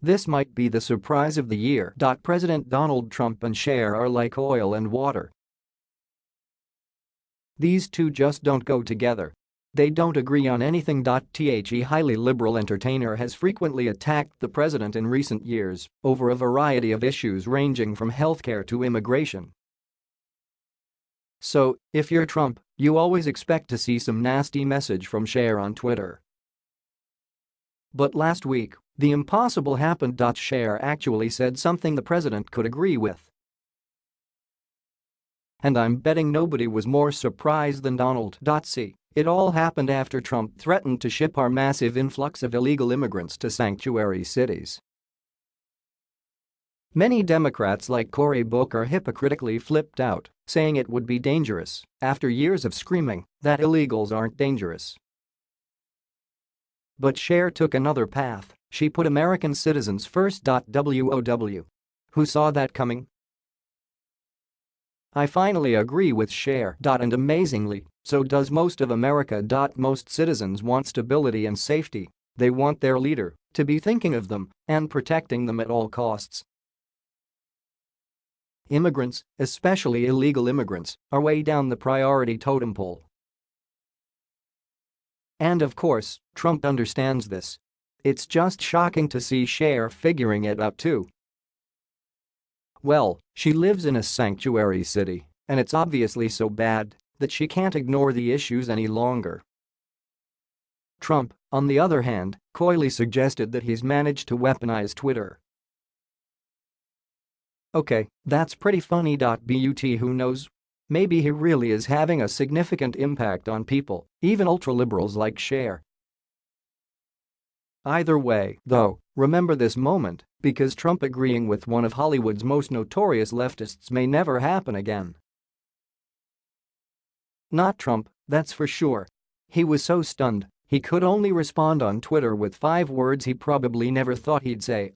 This might be the surprise of the year. President Donald Trump and Cher are like oil and water. These two just don't go together. They don't agree on anything. The highly liberal entertainer has frequently attacked the president in recent years over a variety of issues ranging from healthcare to immigration. So, if you're Trump, you always expect to see some nasty message from Cher on Twitter. But last week, the impossible happened. Cher actually said something the president could agree with. And I'm betting nobody was more surprised than Donald. C. It all happened after Trump threatened to ship our massive influx of illegal immigrants to sanctuary cities. Many Democrats like Cory Booker hypocritically flipped out, saying it would be dangerous after years of screaming that illegals aren't dangerous. But Cher took another path, she put American citizens first. WOW. Who saw that coming? I finally agree with Cher. And amazingly, so does most of America. Most citizens want stability and safety. They want their leader to be thinking of them and protecting them at all costs. Immigrants, especially illegal immigrants, are way down the priority totem pole. And of course, Trump understands this. It's just shocking to see Cher figuring it out too. Well, she lives in a sanctuary city, and it's obviously so bad that she can't ignore the issues any longer. Trump, on the other hand, coyly suggested that he's managed to weaponize Twitter. Okay, that's pretty funny. But who knows? Maybe he really is having a significant impact on people, even ultra-liberals like Cher. Either way, though, remember this moment because Trump agreeing with one of Hollywood's most notorious leftists may never happen again. Not Trump, that's for sure. He was so stunned, he could only respond on Twitter with five words he probably never thought he'd say